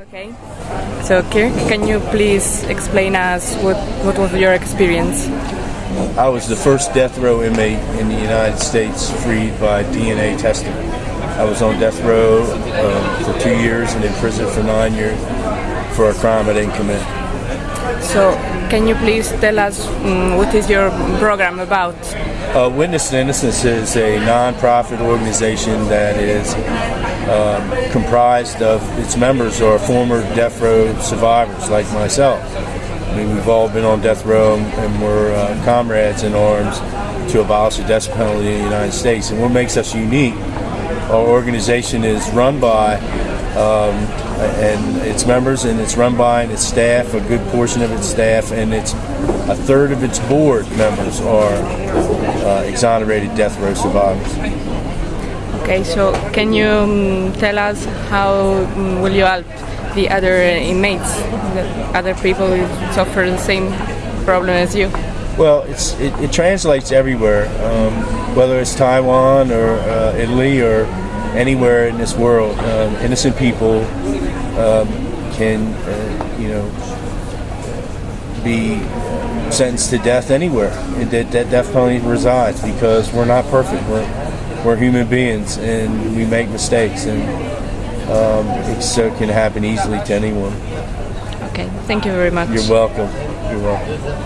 Okay. So, Kirk, can you please explain us what, what was your experience? I was the first death row inmate in the United States freed by DNA testing. I was on death row um, for two years and in prison for nine years for a crime I didn't commit. So, can you please tell us um, what is your program about? Uh, Witness to Innocence is a non-profit organization that is um, comprised of its members are former death row survivors like myself. I mean, we've all been on death row and we're uh, comrades in arms to abolish the death penalty in the United States. And what makes us unique, our organization is run by um, and its members and it's run by and its staff, a good portion of its staff, and it's a third of its board members are uh, exonerated death row survivors. Okay, so can you um, tell us how um, will you help the other inmates, the other people who suffer the same problem as you? Well, it's, it, it translates everywhere, um, whether it's Taiwan or uh, Italy or anywhere in this world. Um, innocent people um, can, uh, you know, be sentenced to death anywhere. That, that death penalty resides because we're not perfect. We're, we're human beings and we make mistakes, and um, it so can happen easily to anyone. Okay, thank you very much. You're welcome. You're welcome.